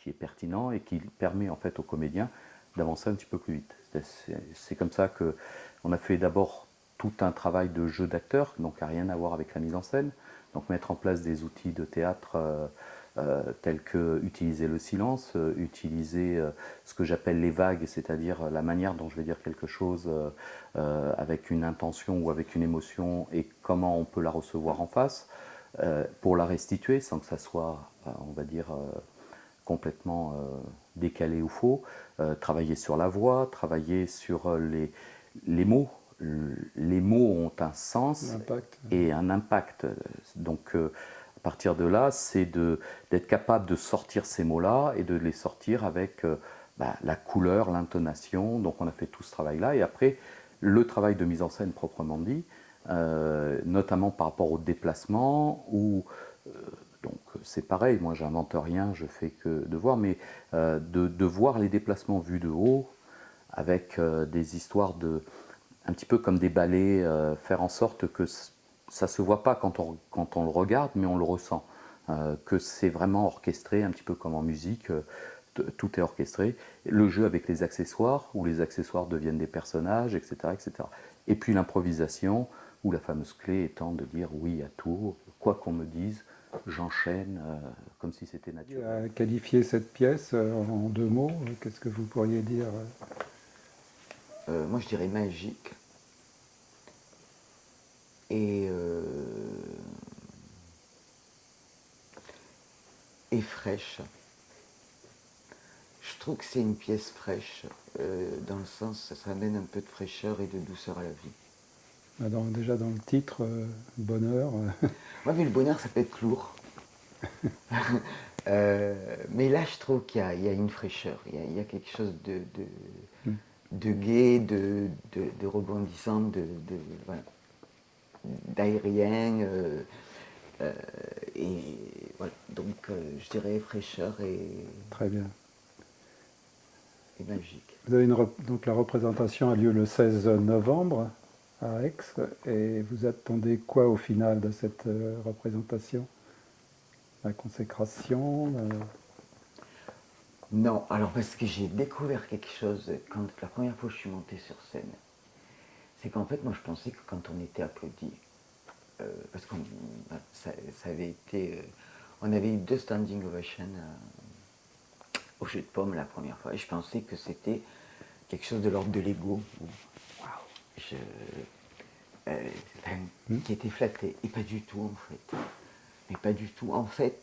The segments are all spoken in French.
qui est pertinent et qui permet en fait aux comédiens d'avancer un petit peu plus vite. C'est comme ça qu'on a fait d'abord tout un travail de jeu d'acteur, donc à rien à voir avec la mise en scène. Donc mettre en place des outils de théâtre euh, euh, tels que utiliser le silence, euh, utiliser ce que j'appelle les vagues, c'est-à-dire la manière dont je vais dire quelque chose avec une intention ou avec une émotion et comment on peut la recevoir en face pour la restituer sans que ça soit, on va dire, complètement décalé ou faux. travailler sur la voix, travailler sur les, les mots, les mots ont un sens et un impact. Donc, euh, à partir de là, c'est d'être capable de sortir ces mots-là et de les sortir avec euh, bah, la couleur, l'intonation. Donc, on a fait tout ce travail-là. Et après, le travail de mise en scène proprement dit, euh, notamment par rapport au déplacement, où donc c'est pareil, moi j'invente rien, je fais que de voir, mais de, de, voir les déplacements vus de haut, avec des histoires de, un petit peu comme des ballets, euh, faire en sorte que ça ne se voit pas quand on, quand on le regarde, mais on le ressent. Euh, que c'est vraiment orchestré, un petit peu comme en musique, euh, tout est orchestré. Le jeu avec les accessoires, où les accessoires deviennent des personnages, etc. etc. Et puis l'improvisation, où la fameuse clé étant de dire oui à tout, quoi qu'on me dise, j'enchaîne comme si c'était naturel. Qualifier cette pièce en deux mots, qu'est-ce que vous pourriez dire Moi je dirais magique et, euh, et fraîche. Je trouve que c'est une pièce fraîche, euh, dans le sens, ça amène un peu de fraîcheur et de douceur à la vie. Bah, déjà dans le titre, euh, bonheur. oui, mais le bonheur, ça peut être lourd. mais là, je trouve qu'il y, a une fraîcheur, il y a, quelque chose de, de, mm. de gai, de, de, rebondissant, de, voilà d'aérien. Euh, euh, et voilà, donc euh, je dirais fraîcheur et. Très bien. Et magique. Vous avez une donc la représentation a lieu le 16 novembre à Aix et vous attendez quoi au final de cette représentation? La consécration Non, alors parce que j'ai découvert quelque chose quand la première fois que je suis montée sur scène. C'est qu'en fait, moi, je pensais que quand on était applaudi, euh, parce bah, ça, avait été, euh, on avait eu deux standing ovations euh, au jeu de pommes la première fois, et je pensais que c'était quelque chose de l'ordre de l'ego, qui était flatté, et pas du tout en fait. Mais pas du tout. En fait,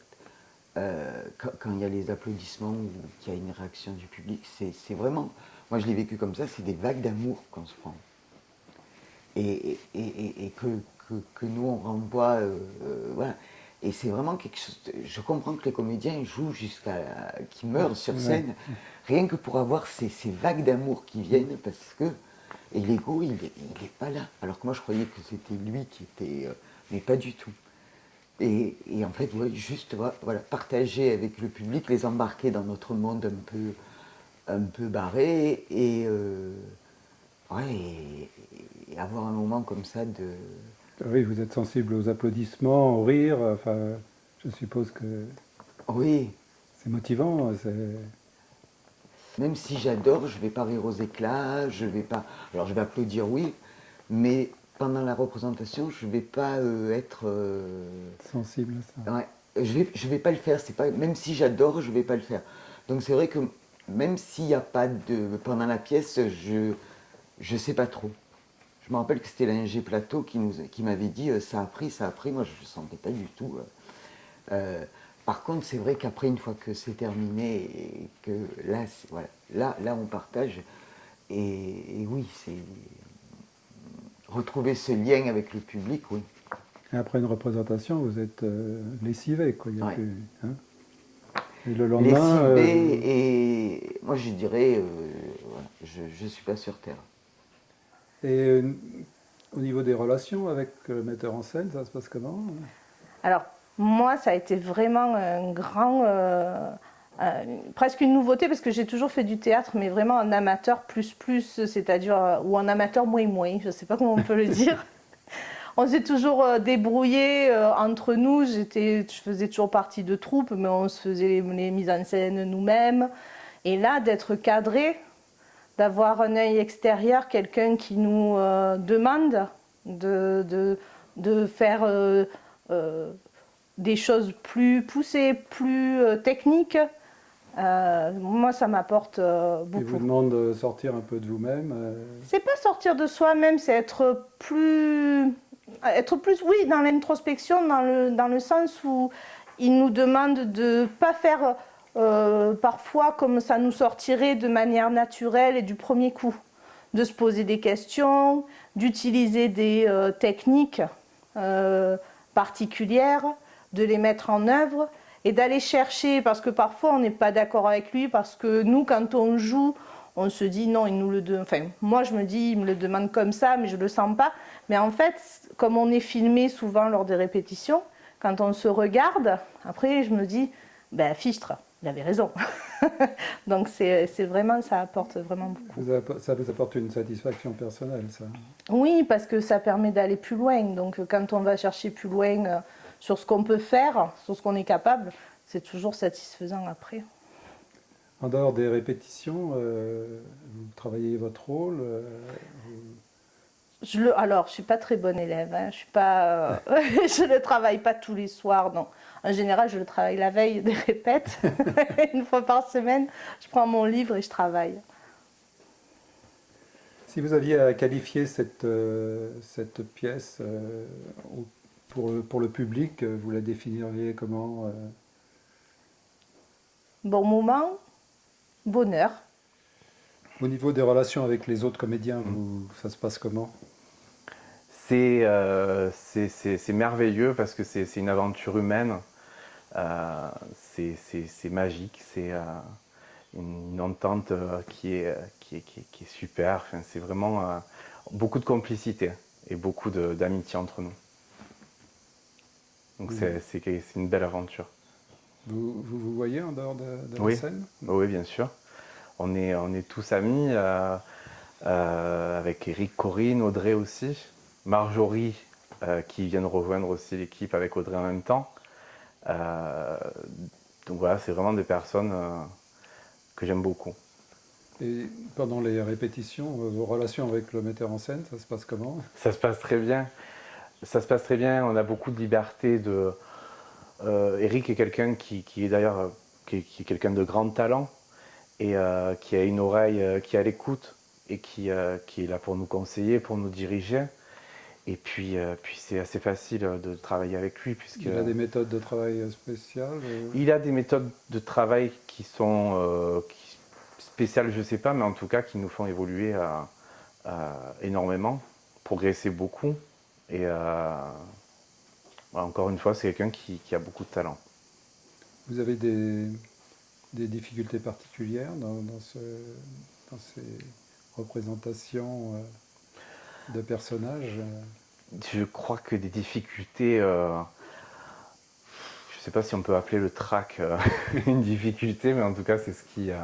quand, quand, il y a les applaudissements ou qu'il y a une réaction du public, c'est vraiment, moi je l'ai vécu comme ça, c'est des vagues d'amour qu'on se prend et, que, nous on renvoie, euh, euh, voilà. Et c'est vraiment quelque chose, je comprends que les comédiens jouent jusqu'à qu'ils meurent sur scène, rien que pour avoir ces, vagues d'amour qui viennent, parce que, et l'ego, il n'est pas là. Alors que moi je croyais que c'était lui qui était, euh, mais pas du tout. Et, en fait, juste voilà, partager avec le public, les embarquer dans notre monde un peu, un peu barré, et, ouais, et avoir un moment comme ça de... Oui, vous êtes sensible aux applaudissements, au rire, enfin, je suppose que... Oui. C'est motivant, Même si j'adore, je ne vais pas rire aux éclats, je vais pas... Alors je vais applaudir, oui, mais pendant la représentation, je ne vais pas euh, être... Euh, sensible à ça. Ouais, je ne vais, je vais pas le faire, pas... même si j'adore, je ne vais pas le faire. Donc c'est vrai que même s'il n'y a pas de... Pendant la pièce, je ne sais pas trop. Je me rappelle que c'était l'ingé Plateau qui, qui m'avait dit euh, ça a pris, ça a pris. Moi, je ne sentais pas du tout. Euh. Euh, par contre, c'est vrai qu'après, une fois que c'est terminé, et que là, voilà, là, là, on partage. Et, oui, c'est retrouver ce lien avec le public, oui. Et après une représentation, vous êtes lessivé, quoi. Il y a plus, hein. et le lendemain. Lessivé, et moi, je dirais, je ne suis pas sur Terre. Et euh, au niveau des relations avec le metteur en scène, ça se passe comment? Alors, moi, ça a été vraiment un grand... Euh, presque une nouveauté parce que j'ai toujours fait du théâtre, mais vraiment en amateur plus plus, c'est-à-dire, euh, ou en amateur moins moins, je ne sais pas comment on peut le dire. on s'est toujours euh, débrouillé entre nous. J'étais, je faisais toujours partie de troupe, mais on se faisait les, les mises en scène nous-mêmes. Et là, d'être cadré, d'avoir un œil extérieur, quelqu'un qui nous euh, demande de, de, de faire euh, euh, des choses plus poussées, plus euh, techniques, euh, moi, ça m'apporte euh, Il vous beaucoup. demande de sortir un peu de vous-même. euh, C'est pas sortir de soi-même, c'est être plus, être plus, oui, dans l'introspection, dans le, dans le sens où il nous demande de pas faire parfois comme ça nous sortirait de manière naturelle et du premier coup, de se poser des questions, d'utiliser des techniques particulières, de les mettre en œuvre et d'aller chercher, parce que parfois on n'est pas d'accord avec lui, parce que nous, quand on joue, on se dit non, il nous le demande. Enfin, moi je me dis, il me le demande comme ça, mais je le sens pas. Mais en fait, comme on est filmé souvent lors des répétitions, quand on se regarde, après je me dis, ben fichtre, il avait raison. Donc c'est vraiment, ça apporte vraiment beaucoup. vous ça vous apporte une satisfaction personnelle, ça. Oui, parce que ça permet d'aller plus loin. Donc, quand on va chercher plus loin euh, sur ce qu'on peut faire, sur ce qu'on est capable, c'est toujours satisfaisant après. En dehors des répétitions, euh, vous travaillez votre rôle. euh, vous- Je le, alors, je suis pas très bonne élève. hein. Je euh, je ne travaille pas tous les soirs. Non. En général, je le travaille la veille des répètes, une fois par semaine. Je prends mon livre et je travaille. Si vous aviez à qualifier cette, cette pièce au- pour, pour le public, euh, vous la définiriez comment euh, Bon moment, bonheur. Au niveau des relations avec les autres comédiens, vous, ça se passe comment? C'est euh, merveilleux parce que c'est une aventure humaine. Euh, c'est magique, c'est euh, une, une entente euh, qui est, qui est, qui est, qui est super. Enfin, c'est vraiment euh, beaucoup de complicité et beaucoup d'amitié entre nous. Donc c'est c'est une belle aventure. vous, vous vous voyez en dehors de, de Oui. la scène Oui, bien sûr. On est, on est tous amis, euh, euh, avec Eric, Corinne, Audrey aussi, Marjorie, euh, qui vient de rejoindre aussi l'équipe avec Audrey en même temps. Donc voilà, c'est vraiment des personnes que j'aime beaucoup. Et pendant les répétitions, vos relations avec le metteur en scène, ça se passe comment? Ça se passe très bien. Ça se passe très bien. On a beaucoup de liberté. De... Euh, Eric est quelqu'un qui, qui est d'ailleurs euh, qui qui quelqu'un de grand talent et euh, qui a une oreille qui à l'écoute et qui, qui est là pour nous conseiller, pour nous diriger. Et puis, puis c'est assez facile de travailler avec lui puisque Il a des méthodes de travail spéciales il a des méthodes de travail qui sont spéciales, je sais pas, mais en tout cas qui nous font évoluer énormément, progresser beaucoup. Et euh, voilà, encore une fois, c'est quelqu'un qui, qui a beaucoup de talent. Vous avez des, des difficultés particulières dans, dans ce- dans ces représentations euh, de personnages euh? Je crois que des difficultés, euh, je sais pas si on peut appeler le trac euh, une difficulté, mais en tout cas, c'est ce qui, euh,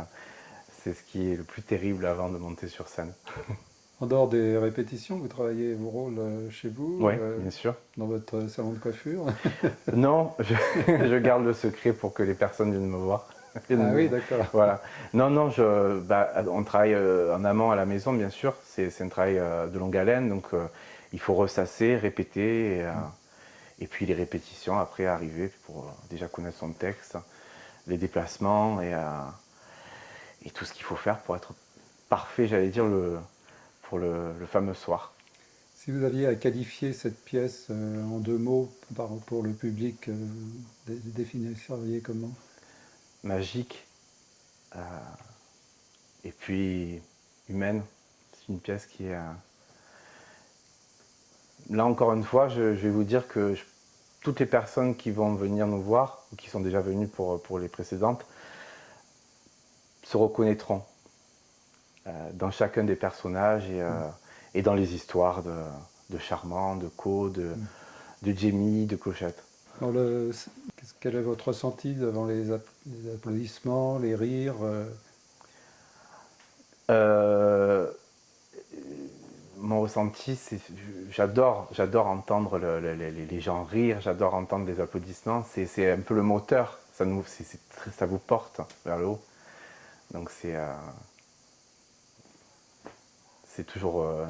c'est ce qui est le plus terrible avant de monter sur scène. En dehors des répétitions, vous travaillez vos rôles euh, chez vous, Oui, euh, bien sûr. dans votre salon de coiffure. Non, je, je garde le secret pour que les personnes viennent me voir. Ah me oui, d'accord. Voilà. Non, non, je, bah, on travaille euh, en amont à la maison, bien sûr. C'est un travail euh, de longue haleine, donc euh, il faut ressasser, répéter, et, euh, et puis les répétitions après arriver pour euh, déjà connaître son texte, les déplacements et, euh, et tout ce qu'il faut faire pour être parfait, j'allais dire, le, pour le, le fameux soir. Si vous aviez à qualifier cette pièce euh, en deux mots pour le public, euh, dé- comment? Magique euh, et puis humaine. C'est une pièce qui est... euh, Là encore une fois, je, je vais vous dire que je- toutes les personnes qui vont venir nous voir, ou qui sont déjà venues pour, pour les précédentes, se reconnaîtront dans chacun des personnages et, euh, et dans les histoires de, de Charmant, de Co, de, de Jamie, de Clochette. Dans le- Quel est votre ressenti devant les, app- les applaudissements, les rires euh, Euh, mon ressenti, c'est j'adore, j'adore entendre les gens rire, j'adore entendre les applaudissements. C'est un peu le moteur, ça, nous, ça vous porte vers le haut. Donc c'est euh, c'est toujours. Euh,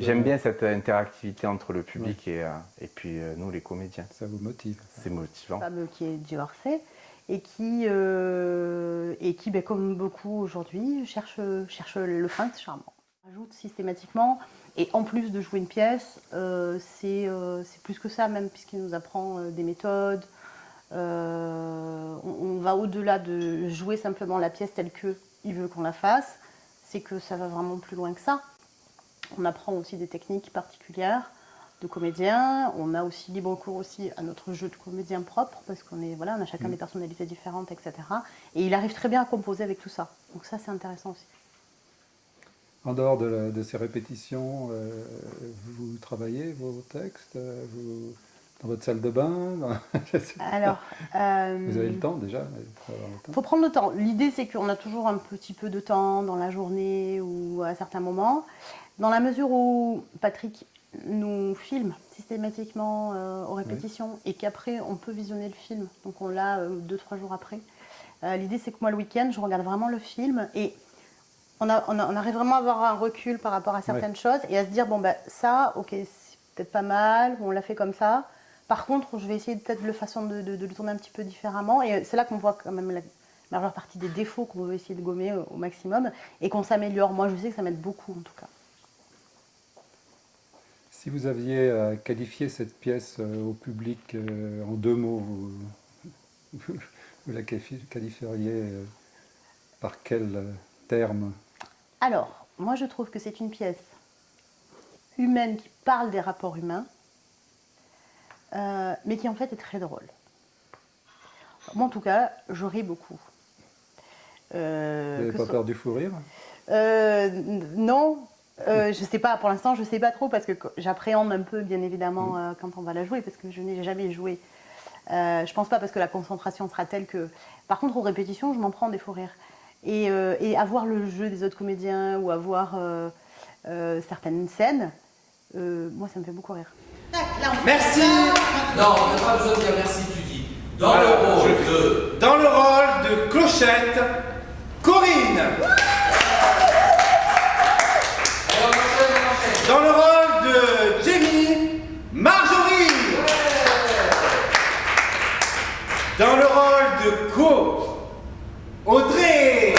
j'aime bien cette interactivité entre le public et, euh, et puis nous, les comédiens. Ça vous motive. C'est motivant. Femme qui est divorcée et qui, et qui ben, comme beaucoup aujourd'hui, cherche, cherche le prince charmant ajoute systématiquement. Et en plus de jouer une pièce, euh, euh, c'est plus que ça même, puisqu'il nous apprend euh, des méthodes. On, va au-delà de jouer simplement la pièce telle qu'il veut qu'on la fasse. C'est que ça va vraiment plus loin que ça. On apprend aussi des techniques particulières de comédiens. On a aussi libre cours aussi à notre jeu de comédien propre, parce qu'on est voilà, on a chacun mm. des personnalités différentes, etc. Et il arrive très bien à composer avec tout ça. Donc ça, c'est intéressant aussi. En dehors de, ces répétitions, euh, vous travaillez vos textes euh, vous, dans votre salle de bain Alors, euh, vous avez le temps déjà Il faut prendre le temps. L'idée, c'est qu'on a toujours un petit peu de temps dans la journée ou à certains moments. Dans la mesure où Patrick nous filme systématiquement aux répétitions et qu'après on peut visionner le film, donc on l'a deux, trois jours après. L'idée, c'est que moi, le week-end, je regarde vraiment le film et on, arrive vraiment à avoir un recul par rapport à certaines choses et à se dire, bon, ben ça, ok, c'est peut-être pas mal, on l'a fait comme ça. Par contre, je vais essayer peut-être de façon de, le tourner un petit peu différemment. Et c'est là qu'on voit quand même la majeure partie des défauts qu'on veut essayer de gommer au, maximum et qu'on s'améliore. Moi, je sais que ça m'aide beaucoup en tout cas. Si vous aviez à qualifier cette pièce euh, au public euh, en deux mots, vous, vous la qualifieriez euh, par quel terme? Alors, moi je trouve que c'est une pièce humaine qui parle des rapports humains, euh, mais qui en fait est très drôle. Moi en tout cas, je ris beaucoup. Euh, Vous n'avez pas peur du fou rire euh, Non, je ne sais pas, pour l'instant je ne sais pas trop parce que j'appréhende un peu bien évidemment mm. quand on va la jouer parce que je n'ai jamais joué. je ne pense pas parce que la concentration sera telle que... Par contre aux répétitions je m'en prends des fous rires. Euh, et, avoir le jeu des autres comédiens ou avoir euh, euh, certaines scènes, moi ça me fait beaucoup rire. Merci. Non, on n'a pas besoin de dire merci, tu dis. Dans le rôle de... Dans le rôle de Clochette, Corinne. Dans le rôle de Jamie, Marjorie. Dans le rôle de Co, Audrey